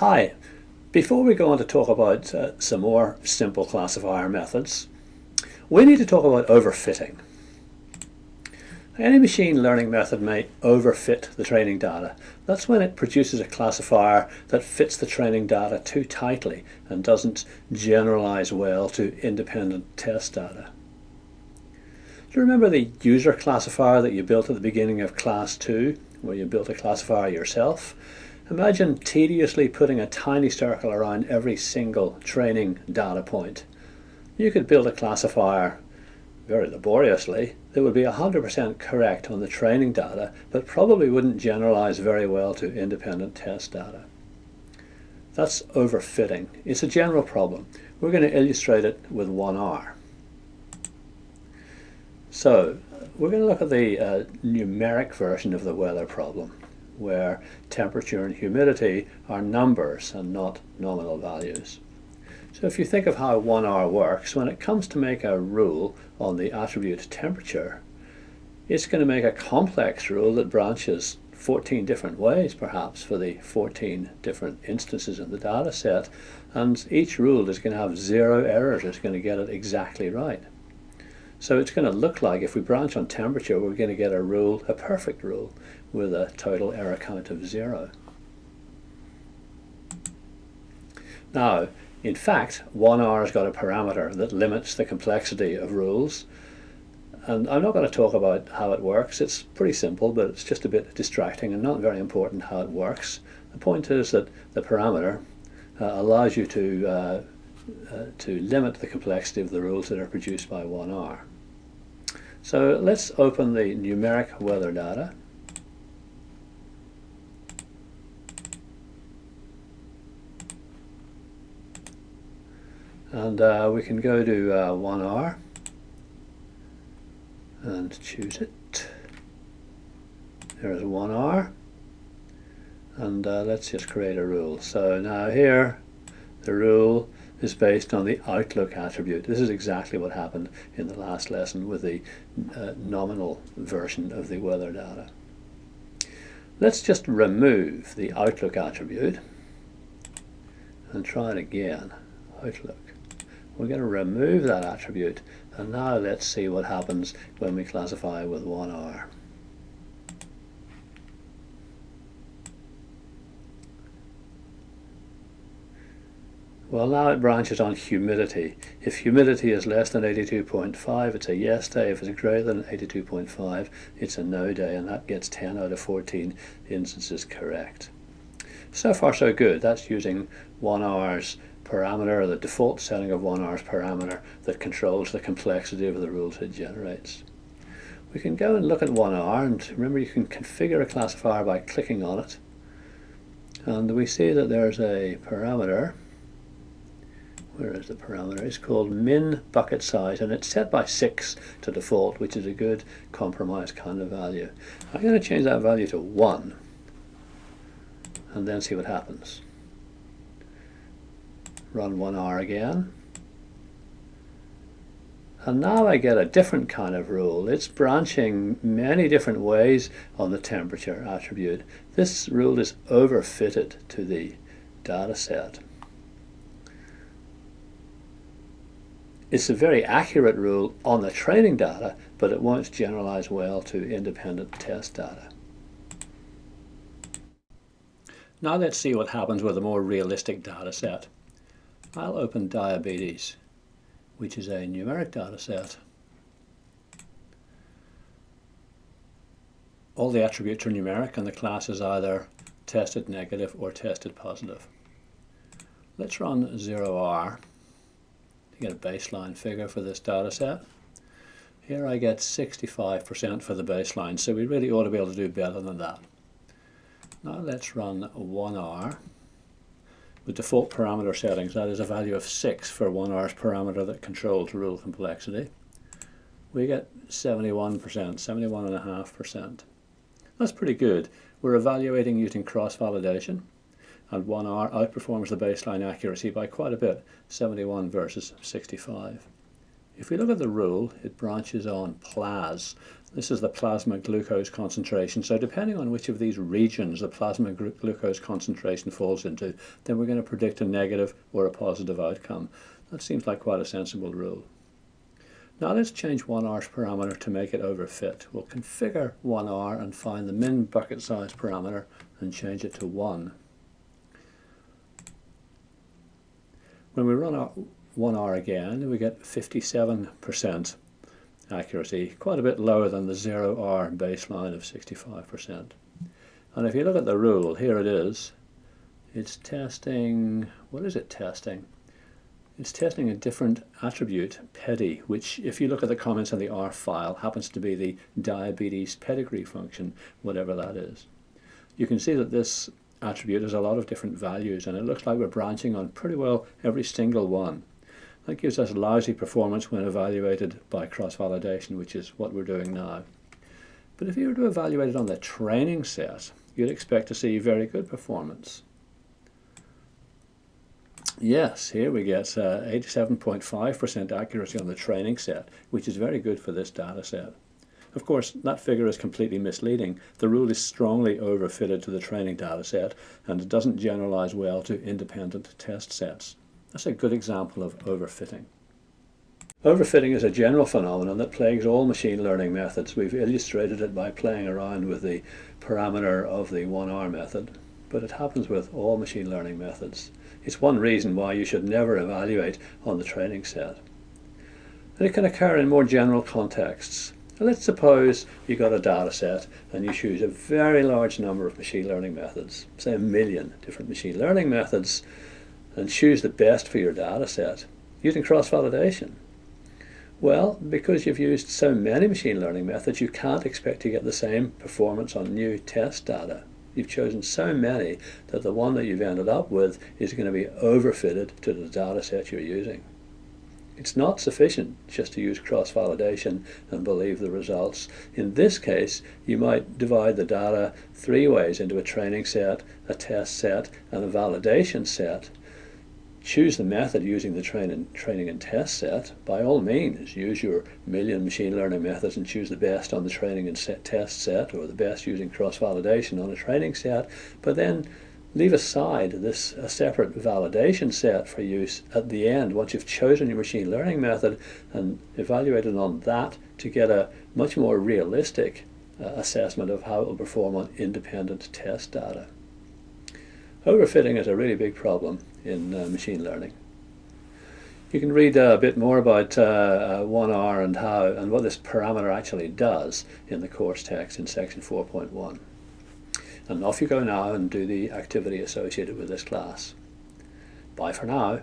Hi, before we go on to talk about uh, some more simple classifier methods, we need to talk about overfitting. Any machine learning method may overfit the training data. That's when it produces a classifier that fits the training data too tightly and doesn't generalize well to independent test data. Do you remember the user classifier that you built at the beginning of class 2, where you built a classifier yourself? Imagine tediously putting a tiny circle around every single training data point. You could build a classifier very laboriously that would be 100% correct on the training data, but probably wouldn't generalize very well to independent test data. That's overfitting. It's a general problem. We're going to illustrate it with 1R. So, we're going to look at the uh, numeric version of the weather problem where temperature and humidity are numbers and not nominal values. So if you think of how 1R works, when it comes to make a rule on the attribute temperature, it's going to make a complex rule that branches 14 different ways perhaps for the 14 different instances in the data set and each rule is going to have zero errors, it's going to get it exactly right. So it's going to look like if we branch on temperature we're going to get a rule, a perfect rule with a total error count of zero. Now, in fact, 1R has got a parameter that limits the complexity of rules. And I'm not going to talk about how it works. It's pretty simple, but it's just a bit distracting and not very important how it works. The point is that the parameter uh, allows you to, uh, uh, to limit the complexity of the rules that are produced by 1R. So let's open the numeric weather data. and uh, we can go to uh, 1R and choose it there's 1R and uh, let's just create a rule so now here the rule is based on the outlook attribute. This is exactly what happened in the last lesson with the uh, nominal version of the weather data. Let's just remove the outlook attribute and try it again. Outlook. We're going to remove that attribute and now let's see what happens when we classify with 1R. Well now it branches on humidity. If humidity is less than 82.5 it's a yes day, if it's greater than 82.5 it's a no day and that gets 10 out of 14 instances correct. So far so good, that's using 1R's parameter, the default setting of 1R's parameter that controls the complexity of the rules it generates. We can go and look at 1R and remember you can configure a classifier by clicking on it and we see that there's a parameter where is the parameter? It's called min bucket size and it's set by 6 to default which is a good compromise kind of value. I'm going to change that value to 1 and then see what happens run 1R again. And now I get a different kind of rule. It's branching many different ways on the temperature attribute. This rule is overfitted to the data set. It's a very accurate rule on the training data, but it won't generalize well to independent test data. Now let's see what happens with a more realistic data set. I'll open diabetes, which is a numeric data set. All the attributes are numeric and the class is either tested negative or tested positive. Let's run 0R to get a baseline figure for this data set. Here I get 65% for the baseline, so we really ought to be able to do better than that. Now let's run 1R with default parameter settings, that is a value of 6 for 1R's parameter that controls rule complexity, we get 71%, 71.5%. That's pretty good. We're evaluating using cross-validation, and 1R outperforms the baseline accuracy by quite a bit, 71 versus 65. If we look at the rule, it branches on PLAS. This is the plasma glucose concentration. So depending on which of these regions the plasma glucose concentration falls into, then we're going to predict a negative or a positive outcome. That seems like quite a sensible rule. Now let's change 1R's parameter to make it overfit. We'll configure 1R and find the min bucket size parameter and change it to 1. When we run our 1R again, we get 57% accuracy, quite a bit lower than the 0R baseline of 65%. And if you look at the rule, here it is. It's testing, what is it testing? It's testing a different attribute, PEDI, which if you look at the comments in the ARFF file, happens to be the diabetes pedigree function, whatever that is. You can see that this attribute has a lot of different values and it looks like we're branching on pretty well every single one. That gives us lousy performance when evaluated by cross-validation, which is what we're doing now. But if you were to evaluate it on the training set, you'd expect to see very good performance. Yes, here we get 87.5% uh, accuracy on the training set, which is very good for this data set. Of course, that figure is completely misleading. The rule is strongly overfitted to the training data set, and it doesn't generalize well to independent test sets. That's a good example of overfitting. Overfitting is a general phenomenon that plagues all machine learning methods. We've illustrated it by playing around with the parameter of the 1R method, but it happens with all machine learning methods. It's one reason why you should never evaluate on the training set. And it can occur in more general contexts. Let's suppose you got a data set and you choose a very large number of machine learning methods, say a million different machine learning methods, and choose the best for your data set using cross-validation. Well, because you've used so many machine learning methods, you can't expect to get the same performance on new test data. You've chosen so many that the one that you've ended up with is going to be overfitted to the data set you're using. It's not sufficient just to use cross-validation and believe the results. In this case, you might divide the data three ways into a training set, a test set, and a validation set. Choose the method using the train and, training and test set, by all means, use your million machine learning methods and choose the best on the training and set test set or the best using cross-validation on a training set, but then leave aside this a separate validation set for use at the end once you've chosen your machine learning method and evaluated on that to get a much more realistic uh, assessment of how it will perform on independent test data. Overfitting is a really big problem in uh, machine learning. You can read uh, a bit more about uh, 1R uh, and how and what this parameter actually does in the course text in section 4.1. And off you go now and do the activity associated with this class. Bye for now.